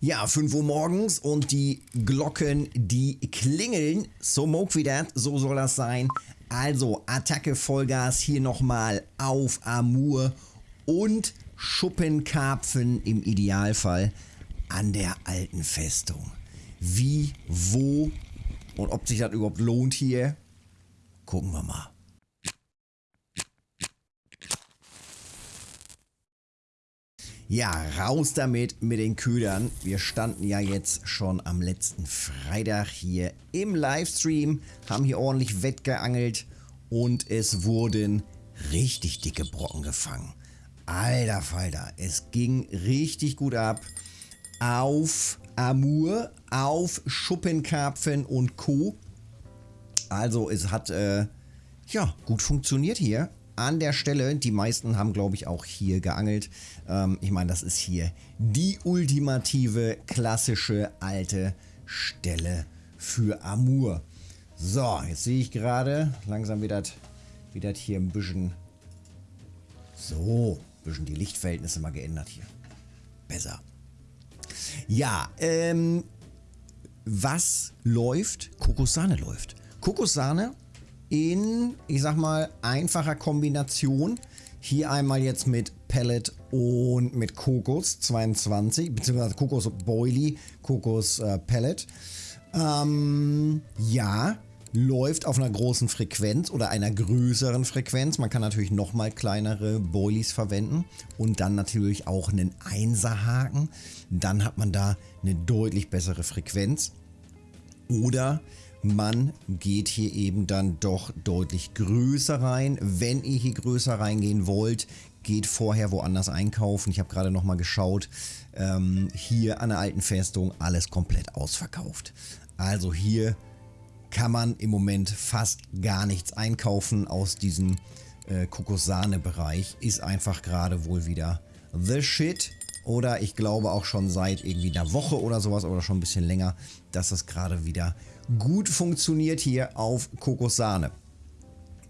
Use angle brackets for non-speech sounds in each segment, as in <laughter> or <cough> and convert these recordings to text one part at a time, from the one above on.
Ja, 5 Uhr morgens und die Glocken, die klingeln. So moog wie das, so soll das sein. Also Attacke Vollgas hier nochmal auf Amur und Schuppenkarpfen im Idealfall an der alten Festung. Wie, wo und ob sich das überhaupt lohnt hier, gucken wir mal. Ja, raus damit mit den Ködern. Wir standen ja jetzt schon am letzten Freitag hier im Livestream, haben hier ordentlich wettgeangelt und es wurden richtig dicke Brocken gefangen. Alter Falter, es ging richtig gut ab auf Amur, auf Schuppenkarpfen und Co. Also es hat äh, ja gut funktioniert hier an der Stelle. Die meisten haben, glaube ich, auch hier geangelt. Ähm, ich meine, das ist hier die ultimative, klassische, alte Stelle für Amur. So, jetzt sehe ich gerade, langsam wird das hier ein bisschen, so, ein bisschen die Lichtverhältnisse mal geändert hier. Besser. Ja, ähm, was läuft? Kokosahne läuft. Kokosahne in, ich sag mal, einfacher Kombination. Hier einmal jetzt mit Pellet und mit Kokos 22, beziehungsweise Kokos Boilie, Kokos äh, Pellet. Ähm, ja, läuft auf einer großen Frequenz oder einer größeren Frequenz. Man kann natürlich nochmal kleinere Boilies verwenden und dann natürlich auch einen Einserhaken. Dann hat man da eine deutlich bessere Frequenz. Oder man geht hier eben dann doch deutlich größer rein. Wenn ihr hier größer reingehen wollt, geht vorher woanders einkaufen. Ich habe gerade nochmal geschaut. Ähm, hier an der alten Festung alles komplett ausverkauft. Also hier kann man im Moment fast gar nichts einkaufen aus diesem äh, Kokosahne-Bereich. Ist einfach gerade wohl wieder the shit. Oder ich glaube auch schon seit irgendwie einer Woche oder sowas oder schon ein bisschen länger, dass das gerade wieder gut funktioniert hier auf Kokosahne.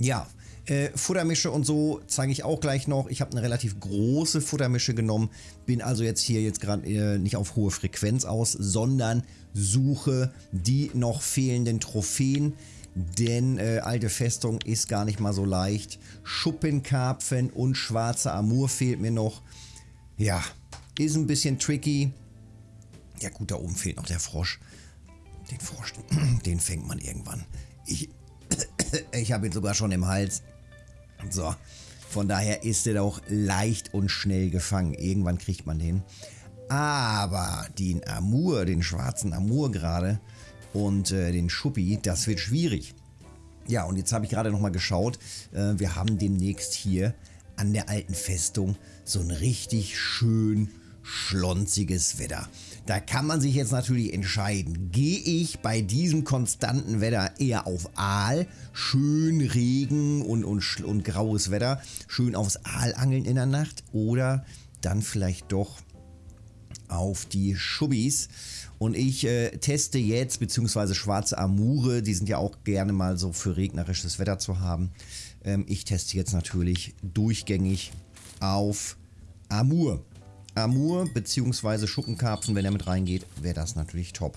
Ja, äh, Futtermische und so zeige ich auch gleich noch. Ich habe eine relativ große Futtermische genommen, bin also jetzt hier jetzt gerade äh, nicht auf hohe Frequenz aus, sondern suche die noch fehlenden Trophäen. Denn äh, alte Festung ist gar nicht mal so leicht. Schuppenkarpfen und schwarze Amur fehlt mir noch. Ja, ist ein bisschen tricky. Ja gut, da oben fehlt noch der Frosch. Den Frosch, <clears throat> den fängt man irgendwann. Ich, <clears throat> ich habe ihn sogar schon im Hals. So, von daher ist er auch leicht und schnell gefangen. Irgendwann kriegt man den. Aber den Amur, den schwarzen Amur gerade und äh, den Schuppi, das wird schwierig. Ja, und jetzt habe ich gerade nochmal geschaut. Äh, wir haben demnächst hier an der alten Festung so ein richtig schön schlonziges Wetter. Da kann man sich jetzt natürlich entscheiden, gehe ich bei diesem konstanten Wetter eher auf Aal, schön Regen und, und, und graues Wetter, schön aufs Aal angeln in der Nacht oder dann vielleicht doch auf die Schubbis. Und ich äh, teste jetzt, beziehungsweise schwarze Amure, die sind ja auch gerne mal so für regnerisches Wetter zu haben. Ähm, ich teste jetzt natürlich durchgängig auf Amur. Amur bzw. Schuppenkarpfen, wenn er mit reingeht, wäre das natürlich top.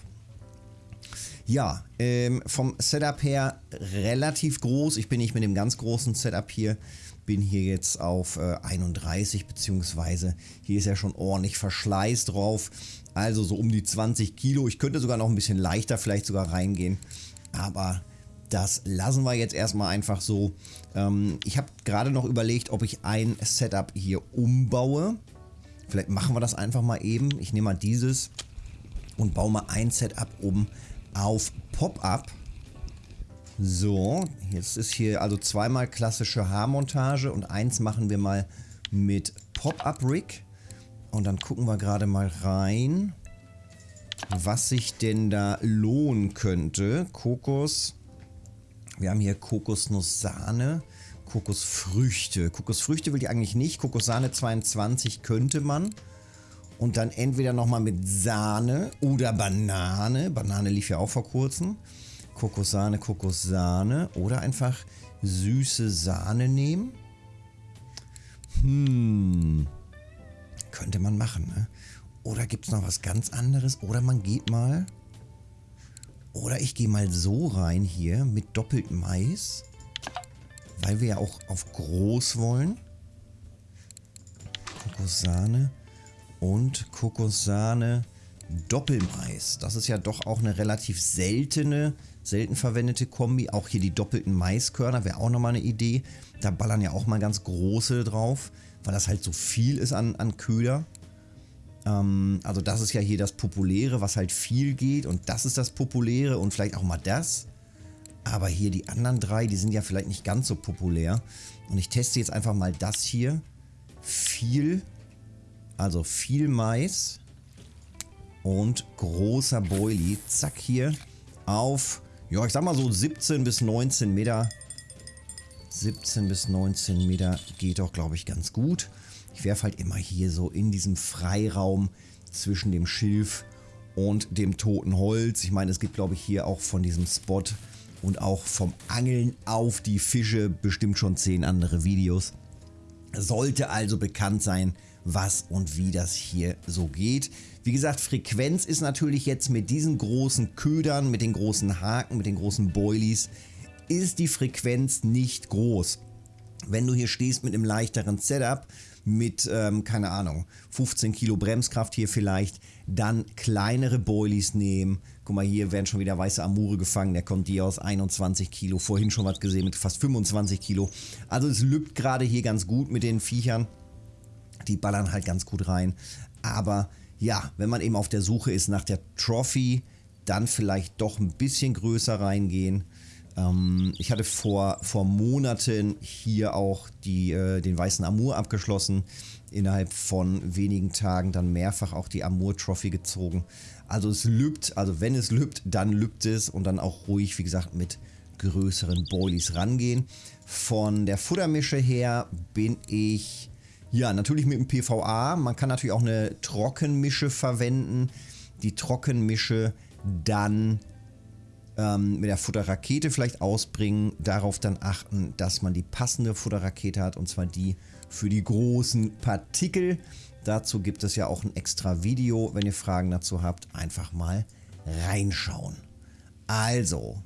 Ja, ähm, vom Setup her relativ groß. Ich bin nicht mit dem ganz großen Setup hier. Bin hier jetzt auf äh, 31 beziehungsweise hier ist ja schon ordentlich Verschleiß drauf. Also so um die 20 Kilo. Ich könnte sogar noch ein bisschen leichter vielleicht sogar reingehen. Aber das lassen wir jetzt erstmal einfach so. Ähm, ich habe gerade noch überlegt, ob ich ein Setup hier umbaue. Vielleicht machen wir das einfach mal eben. Ich nehme mal dieses und baue mal ein Setup oben auf Pop-Up. So, jetzt ist hier also zweimal klassische Haarmontage und eins machen wir mal mit Pop-Up-Rig. Und dann gucken wir gerade mal rein, was sich denn da lohnen könnte. Kokos, wir haben hier Kokosnuss-Sahne. Kokosfrüchte. Kokosfrüchte will ich eigentlich nicht. Kokossahne 22 könnte man. Und dann entweder nochmal mit Sahne oder Banane. Banane lief ja auch vor kurzem. Kokossahne, Kokossahne. Oder einfach süße Sahne nehmen. Hm. Könnte man machen, ne? Oder gibt es noch was ganz anderes? Oder man geht mal... Oder ich gehe mal so rein hier mit doppelt Mais. Weil wir ja auch auf groß wollen. Kokossahne und Kokossahne Doppelmais. Das ist ja doch auch eine relativ seltene, selten verwendete Kombi. Auch hier die doppelten Maiskörner wäre auch nochmal eine Idee. Da ballern ja auch mal ganz große drauf, weil das halt so viel ist an, an Köder. Ähm, also das ist ja hier das Populäre, was halt viel geht und das ist das Populäre und vielleicht auch mal das. Aber hier die anderen drei, die sind ja vielleicht nicht ganz so populär. Und ich teste jetzt einfach mal das hier. Viel, also viel Mais und großer Boilie. Zack hier auf, ja ich sag mal so 17 bis 19 Meter. 17 bis 19 Meter geht doch glaube ich ganz gut. Ich werfe halt immer hier so in diesem Freiraum zwischen dem Schilf und dem toten Holz. Ich meine, es gibt glaube ich hier auch von diesem Spot und auch vom Angeln auf die Fische bestimmt schon 10 andere Videos. Sollte also bekannt sein, was und wie das hier so geht. Wie gesagt, Frequenz ist natürlich jetzt mit diesen großen Ködern, mit den großen Haken, mit den großen Boilies, ist die Frequenz nicht groß. Wenn du hier stehst mit einem leichteren Setup, mit, ähm, keine Ahnung, 15 Kilo Bremskraft hier vielleicht, dann kleinere Boilies nehmen. Guck mal, hier werden schon wieder weiße Amure gefangen, der kommt hier aus 21 Kilo, vorhin schon was gesehen mit fast 25 Kilo. Also es lübt gerade hier ganz gut mit den Viechern. Die ballern halt ganz gut rein. Aber ja, wenn man eben auf der Suche ist nach der Trophy, dann vielleicht doch ein bisschen größer reingehen. Ähm, ich hatte vor, vor Monaten hier auch die, äh, den weißen Amur abgeschlossen. Innerhalb von wenigen Tagen dann mehrfach auch die Amur Trophy gezogen. Also es lübt, also wenn es lübt, dann lübt es und dann auch ruhig, wie gesagt, mit größeren Boilies rangehen. Von der Futtermische her bin ich, ja, natürlich mit dem PVA. Man kann natürlich auch eine Trockenmische verwenden. Die Trockenmische dann ähm, mit der Futterrakete vielleicht ausbringen, darauf dann achten, dass man die passende Futterrakete hat und zwar die für die großen Partikel. Dazu gibt es ja auch ein extra Video, wenn ihr Fragen dazu habt, einfach mal reinschauen. Also,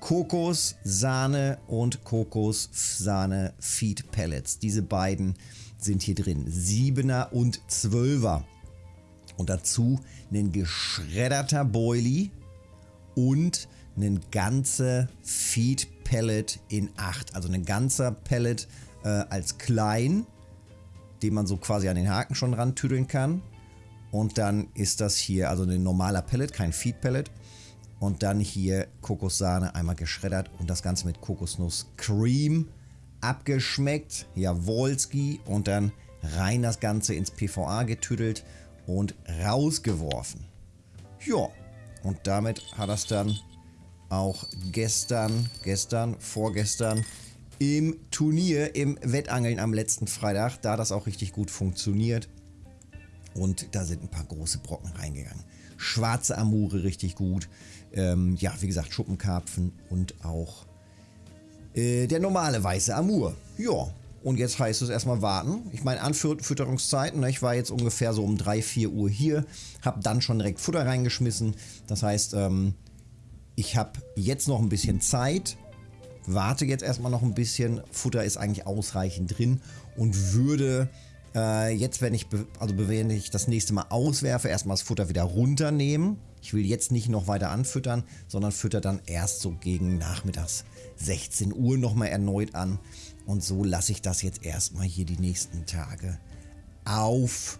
Kokos, Sahne und Kokos, Sahne Feed Pellets. Diese beiden sind hier drin. 7er und 12er. Und dazu ein geschredderter Boilie und ein ganzer Feed Pellet in 8. Also ein ganzer Pellet äh, als klein, den man so quasi an den Haken schon rantüdeln kann. Und dann ist das hier, also ein normaler Pellet, kein Feed Pellet. Und dann hier Kokossahne einmal geschreddert und das Ganze mit Kokosnuss Cream abgeschmeckt. Jawolski. Und dann rein das Ganze ins PVA getüdelt und rausgeworfen. Ja, und damit hat das dann auch gestern, gestern, vorgestern im Turnier, im Wettangeln am letzten Freitag, da das auch richtig gut funktioniert. Und da sind ein paar große Brocken reingegangen. Schwarze Amure richtig gut. Ähm, ja, wie gesagt, Schuppenkarpfen und auch äh, der normale weiße Amur. Ja, und jetzt heißt es erstmal warten. Ich meine, Anfütterungszeiten, ne, ich war jetzt ungefähr so um 3, 4 Uhr hier, habe dann schon direkt Futter reingeschmissen. Das heißt, ähm, ich habe jetzt noch ein bisschen Zeit, warte jetzt erstmal noch ein bisschen. Futter ist eigentlich ausreichend drin und würde äh, jetzt, wenn ich, also wenn ich das nächste Mal auswerfe, erstmal das Futter wieder runternehmen. Ich will jetzt nicht noch weiter anfüttern, sondern fütter dann erst so gegen nachmittags 16 Uhr nochmal erneut an. Und so lasse ich das jetzt erstmal hier die nächsten Tage auf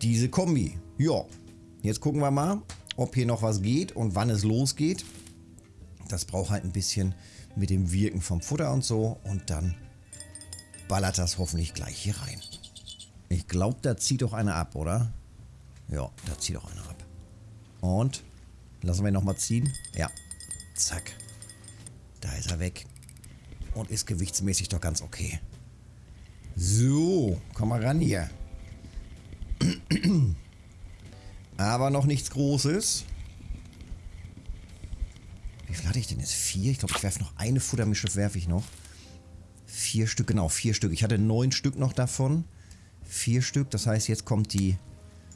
diese Kombi. Ja, jetzt gucken wir mal, ob hier noch was geht und wann es losgeht. Das braucht halt ein bisschen mit dem Wirken vom Futter und so. Und dann ballert das hoffentlich gleich hier rein. Ich glaube, da zieht doch einer ab, oder? Ja, da zieht doch einer ab. Und lassen wir nochmal ziehen. Ja, zack. Da ist er weg und ist gewichtsmäßig doch ganz okay. So, komm mal ran hier. <clears throat> Aber noch nichts Großes. Wie viel hatte ich denn jetzt? Vier? Ich glaube, ich werfe noch eine Futtermische, werfe ich noch. Vier Stück, genau, vier Stück. Ich hatte neun Stück noch davon. Vier Stück, das heißt, jetzt kommt die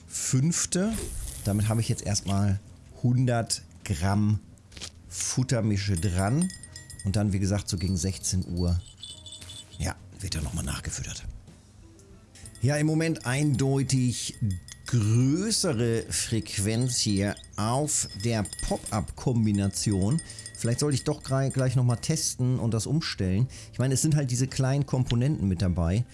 fünfte. Damit habe ich jetzt erstmal 100 Gramm Futtermische dran. Und dann, wie gesagt, so gegen 16 Uhr, ja, wird er nochmal nachgefüttert. Ja, im Moment eindeutig größere Frequenz hier auf der Pop-Up-Kombination. Vielleicht sollte ich doch gleich nochmal testen und das umstellen. Ich meine, es sind halt diese kleinen Komponenten mit dabei,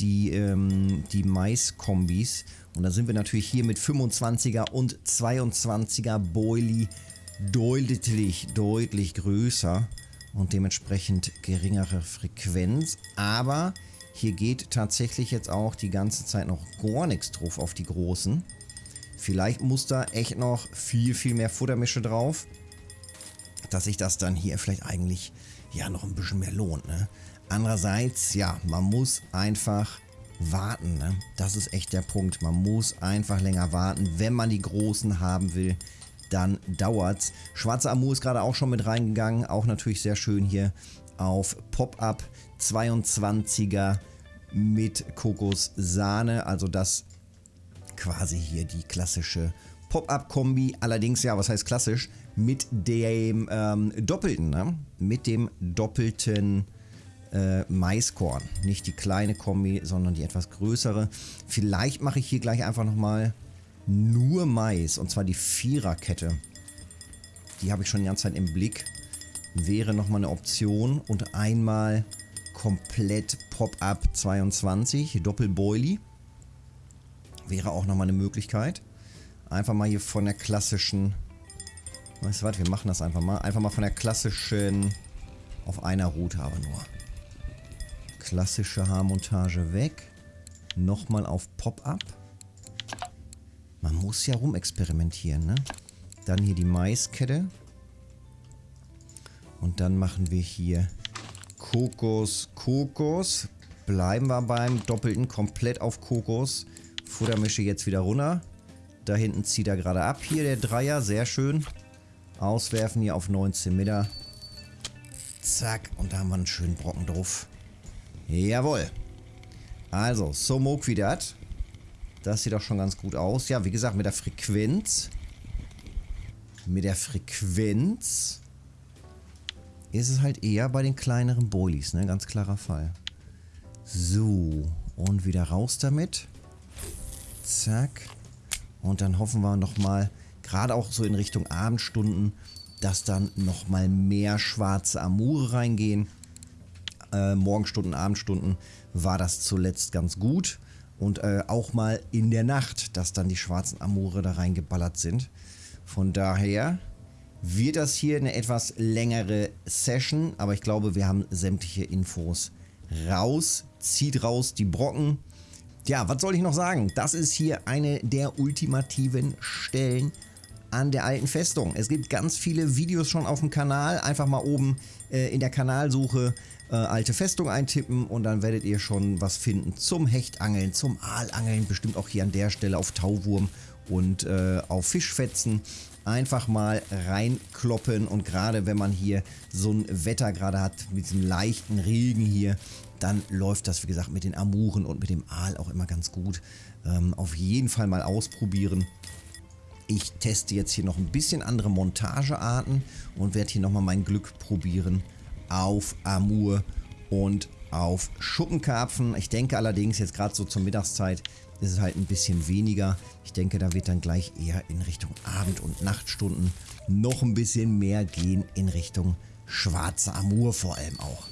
die, ähm, die Mais-Kombis. Und da sind wir natürlich hier mit 25er und 22er Boilie deutlich, deutlich größer und dementsprechend geringere Frequenz. Aber hier geht tatsächlich jetzt auch die ganze Zeit noch gar nichts drauf auf die großen. Vielleicht muss da echt noch viel, viel mehr Futtermische drauf, dass sich das dann hier vielleicht eigentlich ja noch ein bisschen mehr lohnt. Ne? Andererseits, ja, man muss einfach warten. Ne? Das ist echt der Punkt. Man muss einfach länger warten, wenn man die großen haben will dann dauert's. Schwarze Amur ist gerade auch schon mit reingegangen. Auch natürlich sehr schön hier auf Pop-Up 22er mit Kokossahne. Also das quasi hier die klassische Pop-Up-Kombi. Allerdings, ja, was heißt klassisch? Mit dem ähm, doppelten, ne? Mit dem doppelten äh, Maiskorn. Nicht die kleine Kombi, sondern die etwas größere. Vielleicht mache ich hier gleich einfach nochmal nur Mais. Und zwar die Viererkette. Die habe ich schon die ganze Zeit im Blick. Wäre nochmal eine Option. Und einmal komplett Pop-Up 22, Doppelboilie. Wäre auch nochmal eine Möglichkeit. Einfach mal hier von der klassischen... Weißt du was, wir machen das einfach mal. Einfach mal von der klassischen... Auf einer Route aber nur. Klassische Haarmontage weg. Nochmal auf Pop-Up. Man muss ja rumexperimentieren, ne? Dann hier die Maiskette. Und dann machen wir hier Kokos, Kokos. Bleiben wir beim Doppelten komplett auf Kokos. Futtermische jetzt wieder runter. Da hinten zieht er gerade ab. Hier der Dreier, sehr schön. Auswerfen hier auf 19 Meter. Zack, und da haben wir einen schönen Brocken drauf. Jawohl. Also, so wie das. Das sieht auch schon ganz gut aus. Ja, wie gesagt, mit der Frequenz. Mit der Frequenz ist es halt eher bei den kleineren Boilies, ne? Ganz klarer Fall. So, und wieder raus damit. Zack. Und dann hoffen wir nochmal, gerade auch so in Richtung Abendstunden, dass dann nochmal mehr schwarze Amure reingehen. Äh, Morgenstunden, Abendstunden war das zuletzt ganz gut. Und äh, auch mal in der Nacht, dass dann die schwarzen Amore da reingeballert sind. Von daher wird das hier eine etwas längere Session. Aber ich glaube, wir haben sämtliche Infos raus. Zieht raus die Brocken. Ja, was soll ich noch sagen? Das ist hier eine der ultimativen Stellen an der alten Festung. Es gibt ganz viele Videos schon auf dem Kanal. Einfach mal oben äh, in der Kanalsuche äh, alte Festung eintippen und dann werdet ihr schon was finden zum Hechtangeln, zum Aalangeln, bestimmt auch hier an der Stelle auf Tauwurm und äh, auf Fischfetzen. Einfach mal reinkloppen und gerade wenn man hier so ein Wetter gerade hat mit diesem leichten Regen hier, dann läuft das wie gesagt mit den Amuren und mit dem Aal auch immer ganz gut. Ähm, auf jeden Fall mal ausprobieren. Ich teste jetzt hier noch ein bisschen andere Montagearten und werde hier nochmal mein Glück probieren auf Amur und auf Schuppenkarpfen. Ich denke allerdings jetzt gerade so zur Mittagszeit ist es halt ein bisschen weniger. Ich denke, da wird dann gleich eher in Richtung Abend- und Nachtstunden noch ein bisschen mehr gehen in Richtung schwarze Amur vor allem auch.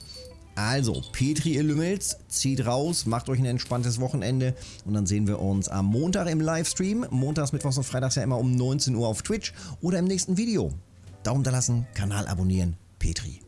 Also, Petri, ihr Lümmels, zieht raus, macht euch ein entspanntes Wochenende und dann sehen wir uns am Montag im Livestream. Montags, Mittwochs und Freitags ja immer um 19 Uhr auf Twitch oder im nächsten Video. Daumen da lassen, Kanal abonnieren, Petri.